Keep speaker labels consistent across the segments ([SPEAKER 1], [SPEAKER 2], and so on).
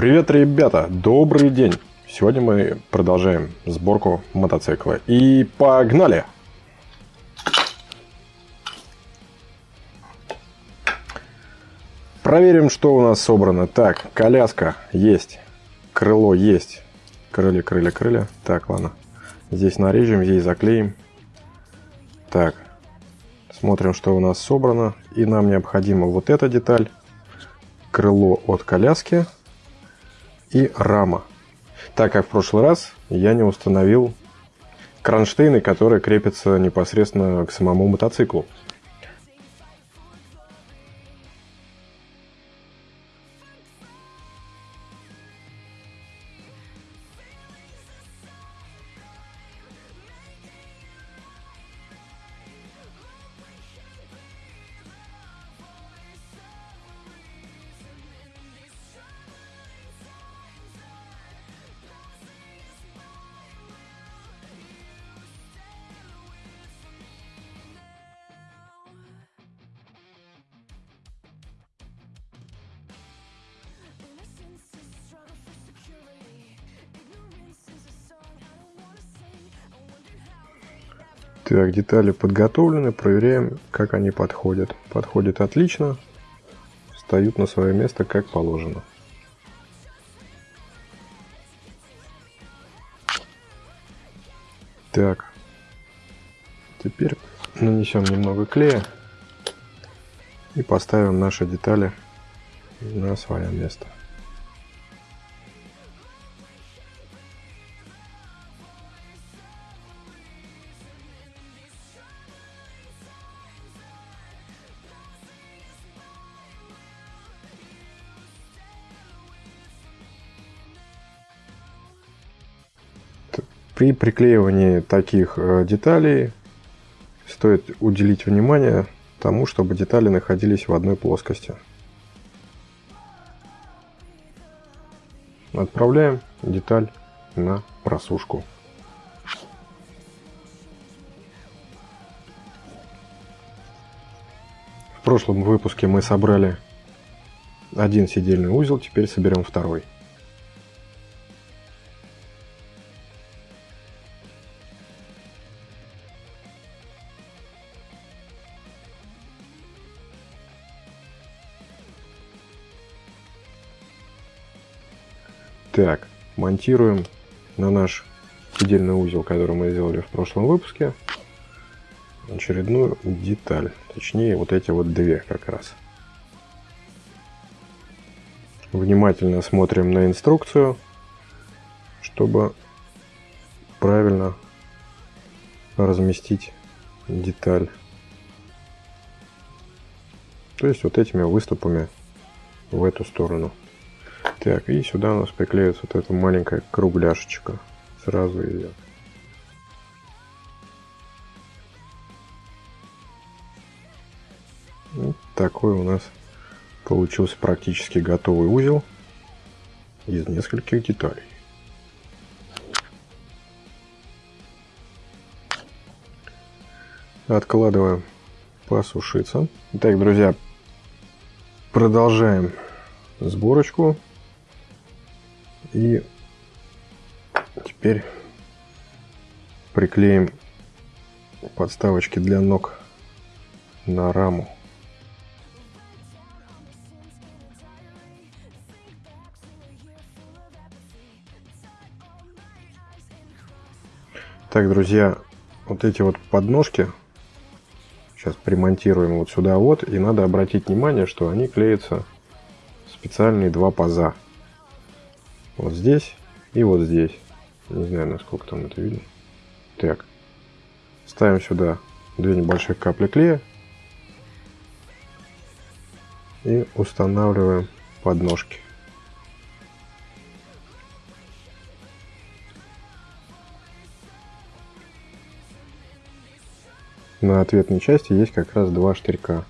[SPEAKER 1] Привет, ребята! Добрый день! Сегодня мы продолжаем сборку мотоцикла. И погнали! Проверим, что у нас собрано. Так, коляска есть. Крыло есть. Крылья, крылья, крылья. Так, ладно. Здесь нарежем, здесь заклеим. Так, смотрим, что у нас собрано. И нам необходима вот эта деталь. Крыло от коляски и рама. Так как в прошлый раз я не установил кронштейны, которые крепятся непосредственно к самому мотоциклу. Так, детали подготовлены, проверяем, как они подходят. Подходят отлично, встают на свое место, как положено. Так, теперь нанесем немного клея и поставим наши детали на свое место. При приклеивании таких э, деталей стоит уделить внимание тому, чтобы детали находились в одной плоскости. Отправляем деталь на просушку. В прошлом выпуске мы собрали один сидельный узел, теперь соберем второй. Так, монтируем на наш сидельный узел, который мы сделали в прошлом выпуске, очередную деталь. Точнее, вот эти вот две как раз. Внимательно смотрим на инструкцию, чтобы правильно разместить деталь. То есть вот этими выступами в эту сторону. Так, и сюда у нас приклеится вот эта маленькая кругляшечка. Сразу идет. Вот такой у нас получился практически готовый узел из нескольких деталей. Откладываем посушиться. Итак, друзья, продолжаем сборочку и теперь приклеим подставочки для ног на раму. Так, друзья, вот эти вот подножки сейчас примонтируем вот сюда вот. И надо обратить внимание, что они клеятся специальные два паза. Вот здесь и вот здесь. Не знаю, насколько там это видно. Так. Ставим сюда две небольших капли клея. И устанавливаем подножки. На ответной части есть как раз два штырька.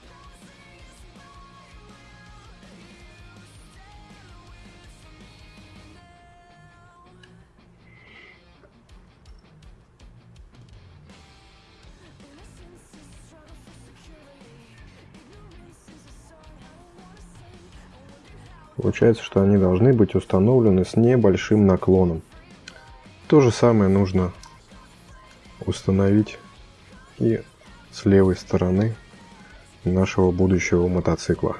[SPEAKER 1] Получается, что они должны быть установлены с небольшим наклоном. То же самое нужно установить и с левой стороны нашего будущего мотоцикла.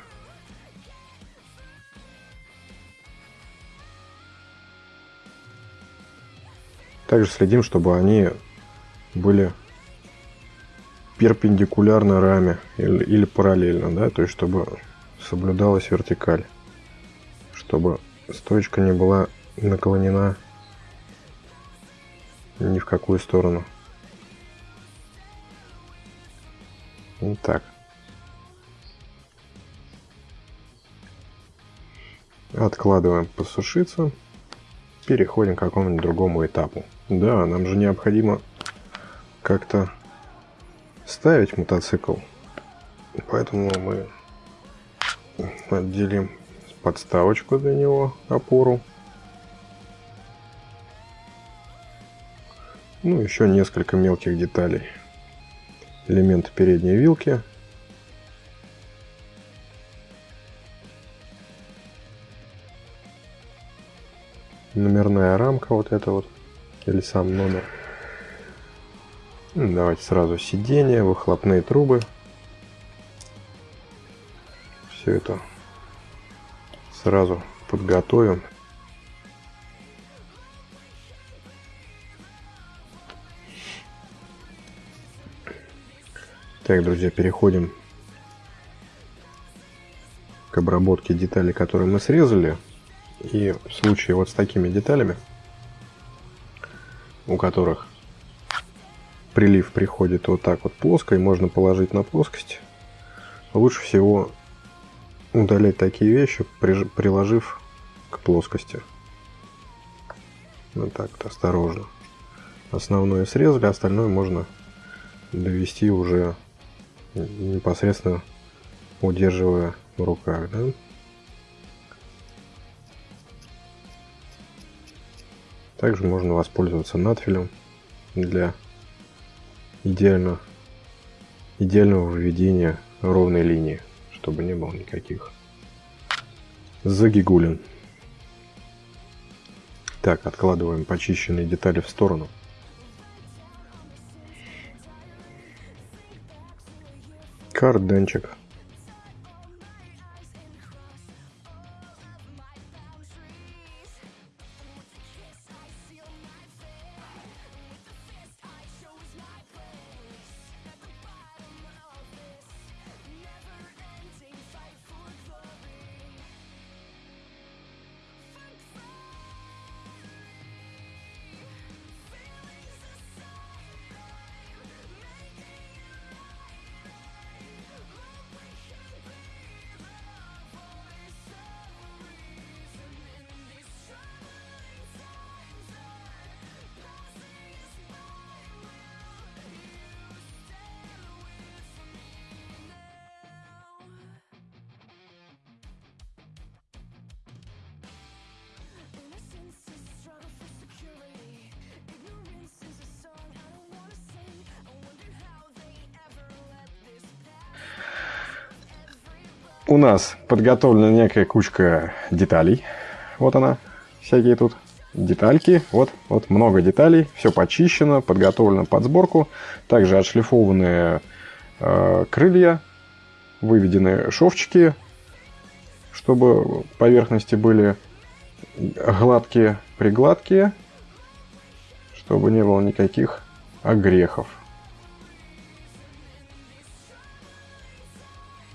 [SPEAKER 1] Также следим, чтобы они были перпендикулярно раме или, или параллельно, да, то есть чтобы соблюдалась вертикаль, чтобы стоечка не была наклонена ни в какую сторону. Вот так. Откладываем посушиться. Переходим к какому-нибудь другому этапу. Да, нам же необходимо как-то ставить мотоцикл. Поэтому мы отделим подставочку для него, опору. Ну, еще несколько мелких деталей. Элементы передней вилки. Номерная рамка вот эта вот или сам номер. Ну, давайте сразу сиденья, выхлопные трубы. Все это сразу подготовим. Так, друзья, переходим к обработке деталей, которые мы срезали. И в случае вот с такими деталями у которых прилив приходит вот так вот плоско, и можно положить на плоскость. Лучше всего удалять такие вещи, приложив к плоскости. Вот так вот, осторожно. Основное срезали, остальное можно довести уже непосредственно удерживая в руках. Да? Также можно воспользоваться надфилем для идеально, идеального введения ровной линии, чтобы не было никаких загигулин. Так, откладываем почищенные детали в сторону. Карданчик. У нас подготовлена некая кучка деталей. Вот она, всякие тут детальки. Вот, вот много деталей. Все почищено, подготовлено под сборку. Также отшлифованные э, крылья, выведены шовчики, чтобы поверхности были гладкие, пригладкие, чтобы не было никаких огрехов.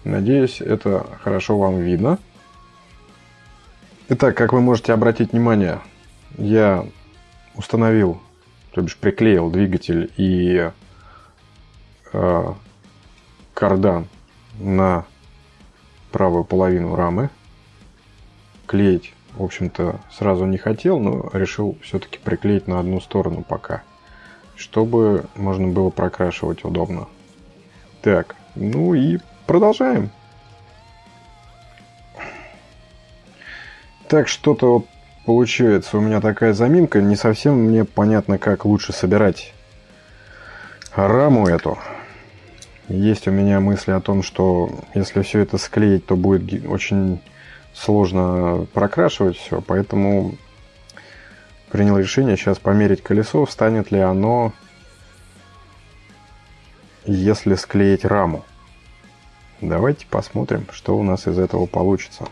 [SPEAKER 1] Надеюсь, это хорошо вам видно. Итак, как вы можете обратить внимание, я установил, то бишь приклеил двигатель и э, кардан на правую половину рамы. Клеить, в общем-то, сразу не хотел, но решил все-таки приклеить на одну сторону пока, чтобы можно было прокрашивать удобно. Так, ну и Продолжаем. Так, что-то вот получается у меня такая заминка. Не совсем мне понятно, как лучше собирать раму эту. Есть у меня мысли о том, что если все это склеить, то будет очень сложно прокрашивать все, поэтому принял решение сейчас померить колесо, встанет ли оно, если склеить раму. Давайте посмотрим, что у нас из этого получится.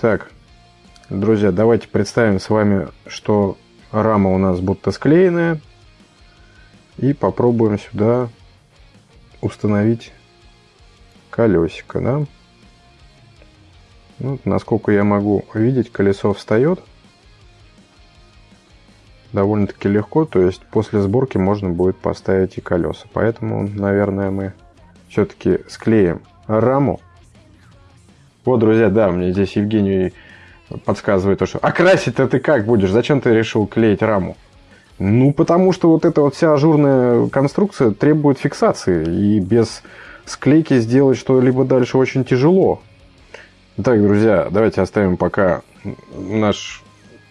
[SPEAKER 1] Так, друзья, давайте представим с вами, что рама у нас будто склеенная. И попробуем сюда установить колесико, да? Ну, насколько я могу видеть, колесо встает довольно-таки легко, то есть после сборки можно будет поставить и колеса. Поэтому, наверное, мы все-таки склеим раму вот, друзья, да, мне здесь Евгений подсказывает то, что «А красить-то ты как будешь? Зачем ты решил клеить раму?» Ну, потому что вот эта вот вся ажурная конструкция требует фиксации, и без склейки сделать что-либо дальше очень тяжело. Так, друзья, давайте оставим пока наш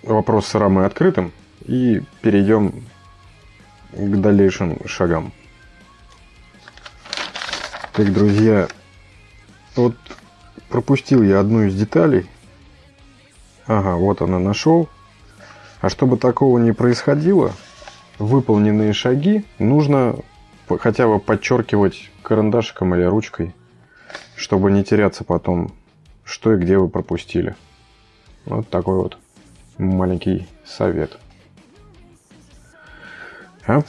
[SPEAKER 1] вопрос с рамой открытым и перейдем к дальнейшим шагам. Так, друзья, вот пропустил я одну из деталей. Ага, вот она нашел. А чтобы такого не происходило, выполненные шаги нужно хотя бы подчеркивать карандашиком или ручкой, чтобы не теряться потом, что и где вы пропустили. Вот такой вот маленький совет. А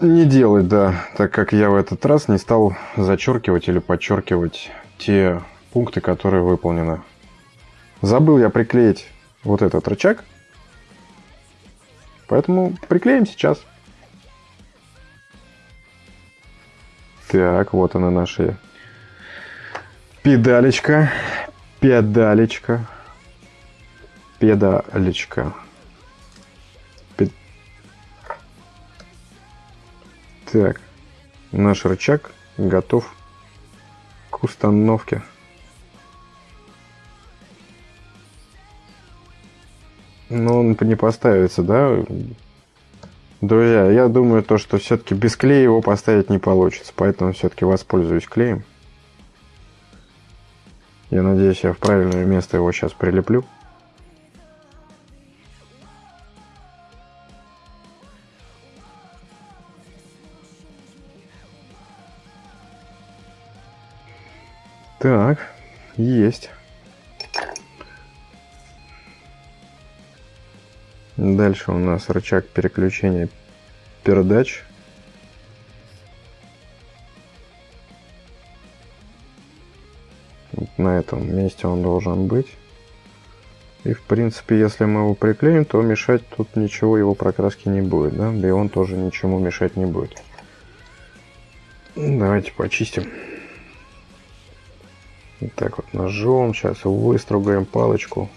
[SPEAKER 1] не делать, да, так как я в этот раз не стал зачеркивать или подчеркивать те пункты, которые выполнены. Забыл я приклеить вот этот рычаг. Поэтому приклеим сейчас. Так, вот она наша педалечка. Педалечка. Педалечка. Пед... Так, наш рычаг готов к установке. Ну, он не поставится, да? Друзья, я думаю, то, что все-таки без клея его поставить не получится, поэтому все-таки воспользуюсь клеем. Я надеюсь, я в правильное место его сейчас прилеплю. Так, есть. Дальше у нас рычаг переключения передач. Вот на этом месте он должен быть. И в принципе, если мы его приклеим, то мешать тут ничего его прокраски не будет, да? Да и он тоже ничему мешать не будет. Давайте почистим. Вот так вот ножом. Сейчас выстругаем палочку.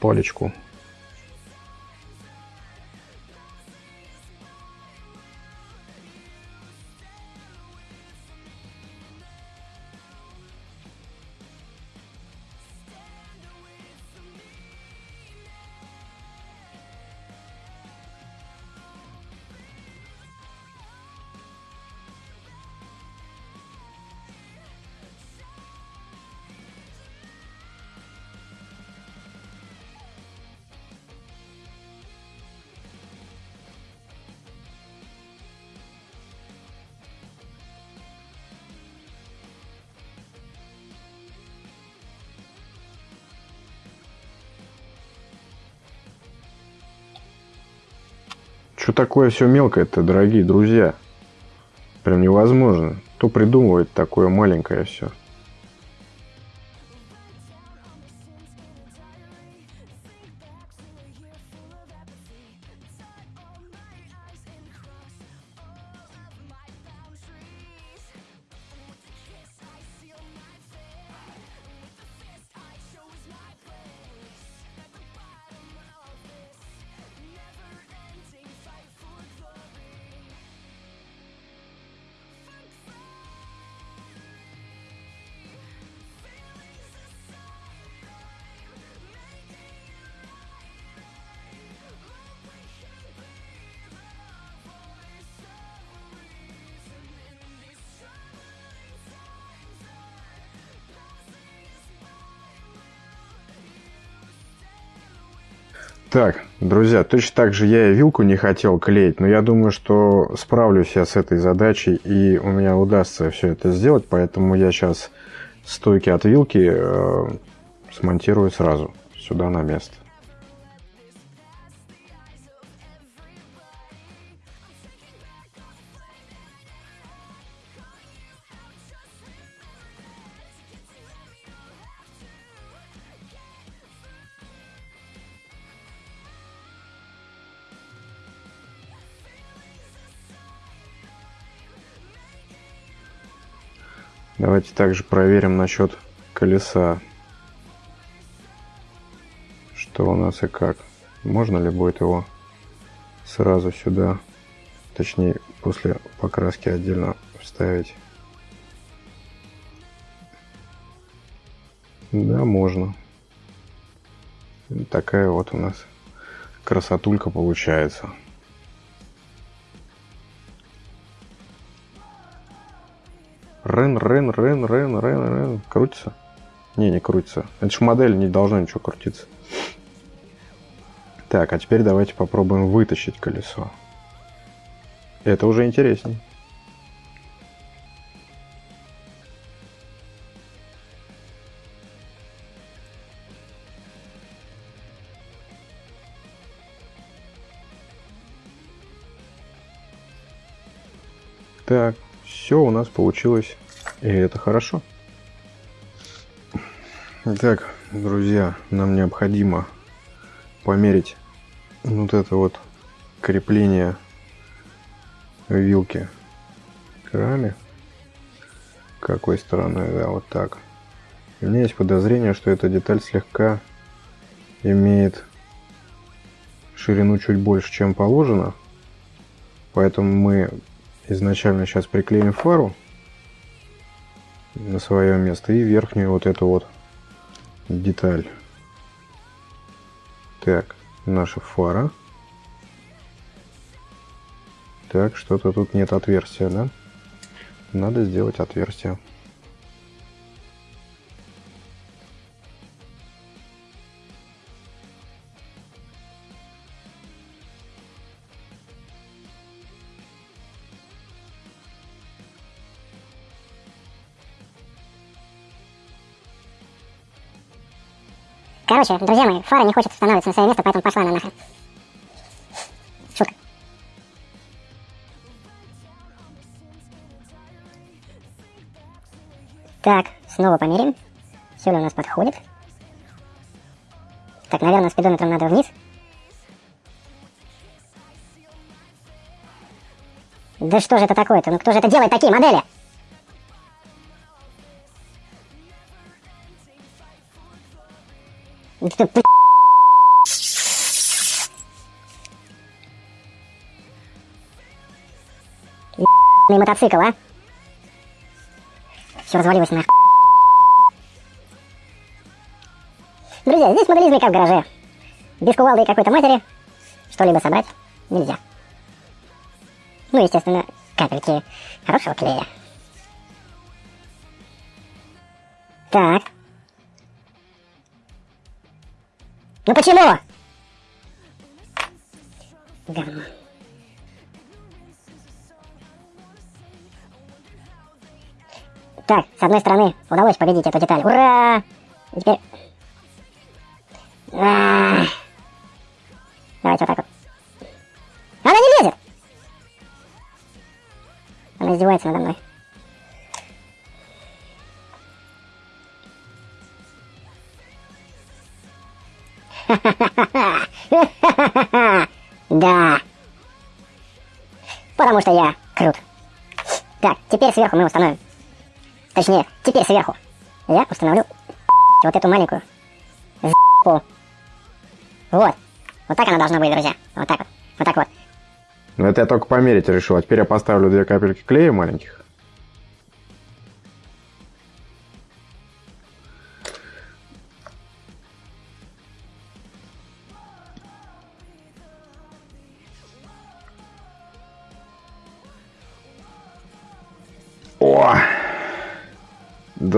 [SPEAKER 1] Палечку. Что такое все мелкое-то, дорогие друзья? Прям невозможно. Кто придумывает такое маленькое все? Так, друзья, точно так же я и вилку не хотел клеить, но я думаю, что справлюсь я с этой задачей, и у меня удастся все это сделать, поэтому я сейчас стойки от вилки э, смонтирую сразу сюда на место. Давайте также проверим насчет колеса. Что у нас и как. Можно ли будет его сразу сюда, точнее после покраски отдельно вставить. Да, можно. Такая вот у нас красотулька получается. Рен, Рен, Рен, Рен, Рен, Рен. Крутится? Не, не крутится. Это же модель, не должно ничего крутиться. Так, а теперь давайте попробуем вытащить колесо. Это уже интересней. Так, все у нас получилось, и это хорошо. Итак, друзья, нам необходимо померить вот это вот крепление вилки к раме. Какой стороной, да, вот так. у меня есть подозрение, что эта деталь слегка имеет ширину чуть больше, чем положено. Поэтому мы изначально сейчас приклеим фару на свое место и верхнюю вот эту вот деталь. Так, наша фара. Так, что-то тут нет отверстия, да? Надо сделать отверстие.
[SPEAKER 2] Короче, друзья мои, фара не хочет становиться на свое место, поэтому пошла она нахрен. Шутка. Так, снова померим. Все ли у нас подходит. Так, наверное, спидометром надо вниз. Да что же это такое-то? Ну кто же это делает такие модели? Это, Ебаный мотоцикл, а? Все развалилось на. Друзья, здесь моделизм как в гараже. Без кувалды и какой-то матери что-либо собрать нельзя. Ну, естественно, капельки хорошего клея. Так. Ну почему? Говно. Так, с одной стороны удалось победить эту деталь. Ура! И теперь... А -а -а. Давайте вот так вот. Она не лезет! Она издевается надо мной. Да. Потому что я крут. Так, теперь сверху мы установим. Точнее, теперь сверху я установлю вот эту маленькую Вот. Вот так она должна быть, друзья. Вот так вот. Вот так вот.
[SPEAKER 1] Ну это я только померить решил. А теперь я поставлю две капельки клея маленьких.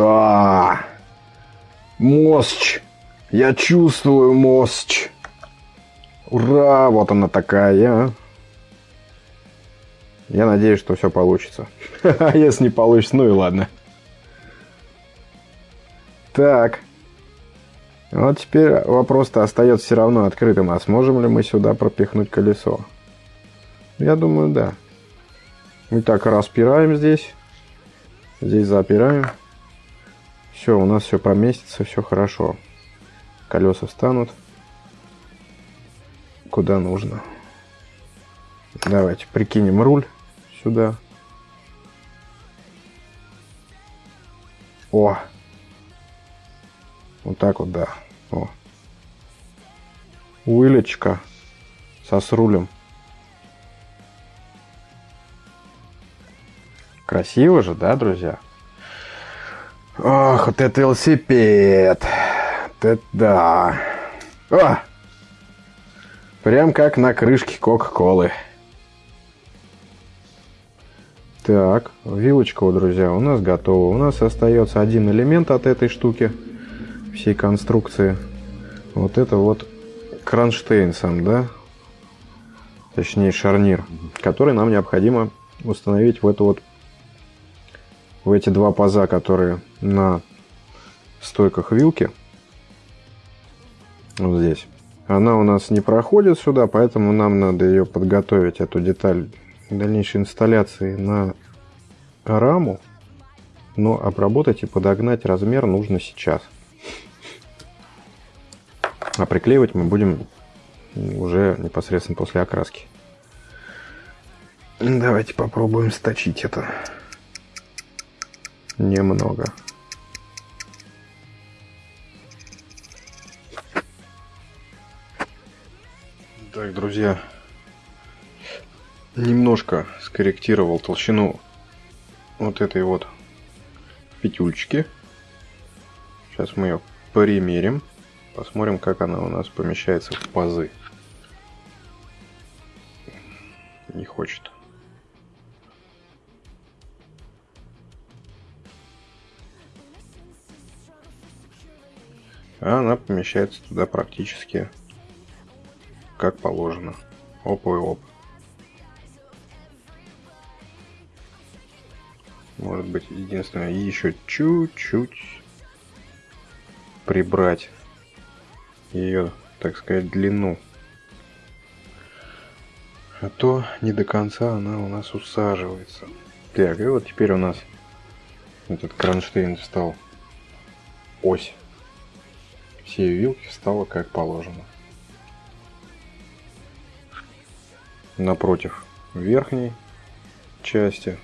[SPEAKER 1] Да! Мосч! Я чувствую мосч! Ура! Вот она такая. Я надеюсь, что все получится. А если не получится, ну и ладно. Так. Вот теперь вопрос-то остается все равно открытым. А сможем ли мы сюда пропихнуть колесо? Я думаю, да. Мы так распираем здесь. Здесь запираем. Все, у нас все поместится, все хорошо. Колеса встанут куда нужно. Давайте прикинем руль сюда. О! Вот так вот, да. О. Уилечка со с рулем. Красиво же, да, друзья? Ох, вот это велосипед. Это да. О! Прям как на крышке Кока-Колы. Так, вилочка, друзья, у нас готова. У нас остается один элемент от этой штуки, всей конструкции. Вот это вот кронштейн сам, да? Точнее, шарнир, который нам необходимо установить в эту вот в эти два паза, которые на стойках вилки. Вот здесь. Она у нас не проходит сюда, поэтому нам надо ее подготовить, эту деталь дальнейшей инсталляции на раму. Но обработать и подогнать размер нужно сейчас. А приклеивать мы будем уже непосредственно после окраски. Давайте попробуем сточить это немного. Так, друзья, немножко скорректировал толщину вот этой вот петюльчики. Сейчас мы ее примерим, посмотрим, как она у нас помещается в пазы. Не хочет. А она помещается туда практически как положено. Оп и оп. Может быть, единственное, еще чуть-чуть прибрать ее, так сказать, длину. А то не до конца она у нас усаживается. Так, и вот теперь у нас этот кронштейн встал. Ось всей вилки встала как положено. Напротив верхней части.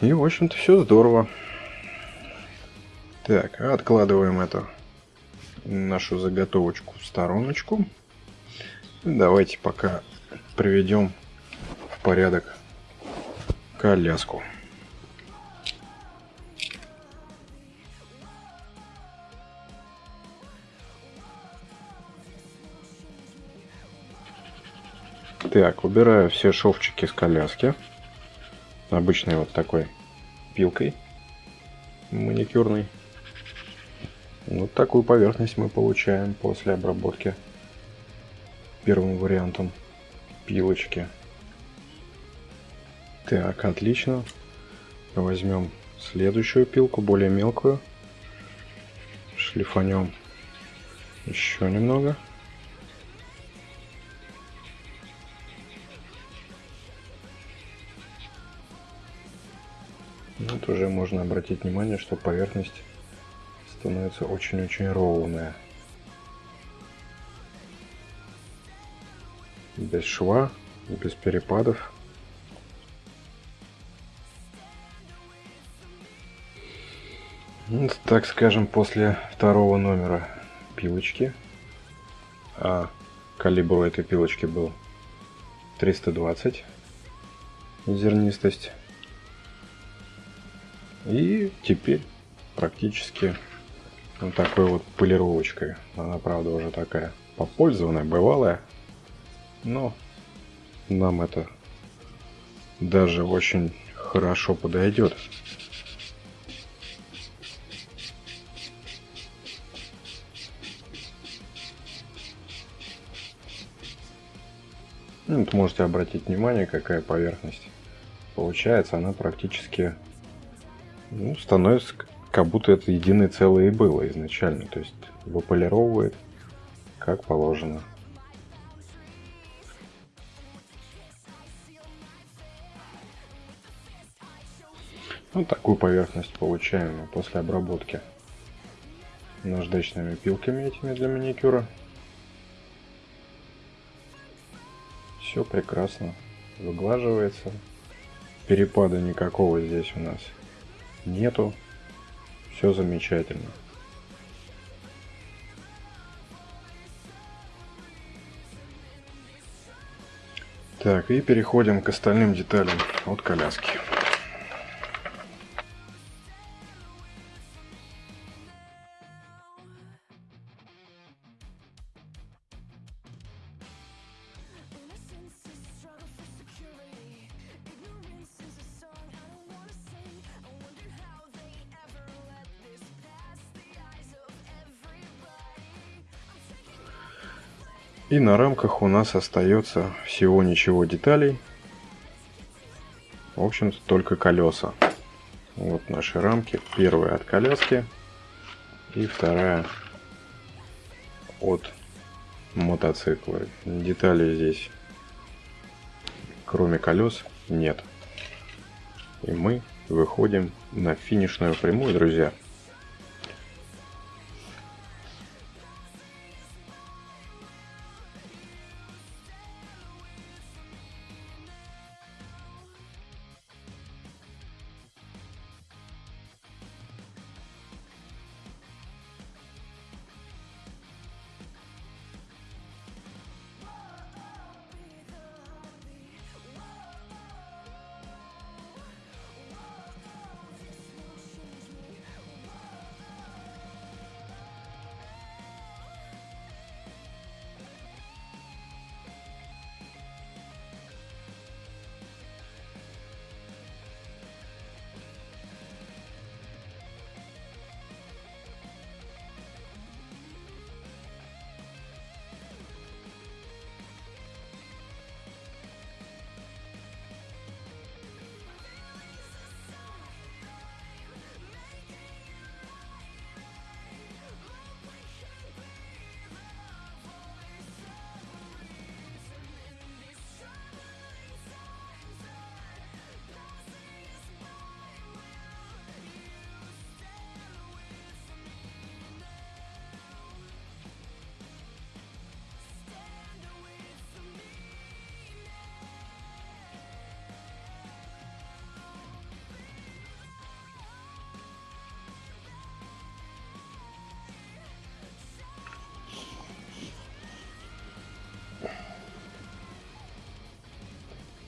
[SPEAKER 1] И, в общем-то, все здорово. Так, откладываем эту нашу заготовочку в стороночку. Давайте пока приведем в порядок коляску. Так, убираю все шовчики с коляски. Обычной вот такой пилкой маникюрной. Вот такую поверхность мы получаем после обработки первым вариантом пилочки. Так, отлично. Возьмем следующую пилку, более мелкую. Шлифанем еще немного. Вот уже можно обратить внимание, что поверхность становится очень-очень ровная. Без шва, без перепадов. Вот, так скажем, после второго номера пилочки, а калибр у этой пилочки был 320 зернистость и теперь практически вот такой вот полировочкой. Она, правда, уже такая попользованная, бывалая. Но нам это даже очень хорошо подойдет. Ну, вот можете обратить внимание, какая поверхность получается. Она практически ну, становится как будто это единое целое и было изначально. То есть выполировывает как положено. Вот такую поверхность получаем после обработки наждачными пилками этими для маникюра. Все прекрасно выглаживается. Перепада никакого здесь у нас нету. Все замечательно. Так, и переходим к остальным деталям от коляски. И на рамках у нас остается всего ничего деталей. В общем-то только колеса. Вот наши рамки. Первая от коляски и вторая от мотоцикла. Деталей здесь кроме колес нет. И мы выходим на финишную прямую, друзья.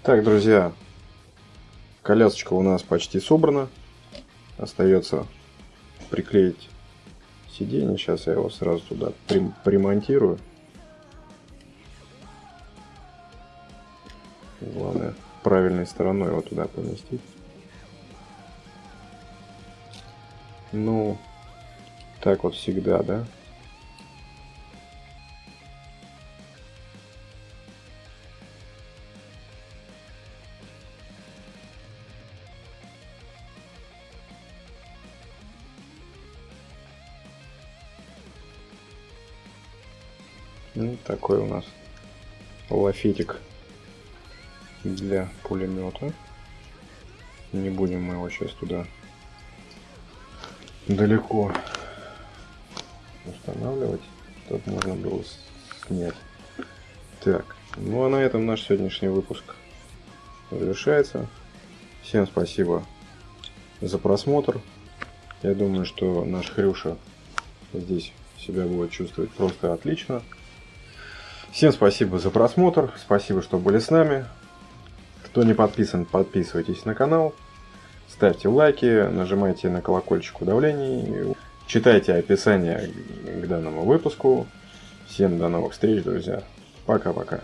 [SPEAKER 1] Так, друзья, колясочка у нас почти собрана. Остается приклеить сиденье. Сейчас я его сразу туда примонтирую. Главное, правильной стороной его туда поместить. Ну, так вот всегда, да? Ну, такой у нас лафетик для пулемета. Не будем мы его сейчас туда далеко устанавливать, чтобы можно было снять. Так, ну а на этом наш сегодняшний выпуск завершается. Всем спасибо за просмотр. Я думаю, что наш Хрюша здесь себя будет чувствовать просто отлично. Всем спасибо за просмотр, спасибо, что были с нами. Кто не подписан, подписывайтесь на канал, ставьте лайки, нажимайте на колокольчик уведомлений, читайте описание к данному выпуску. Всем до новых встреч, друзья. Пока-пока.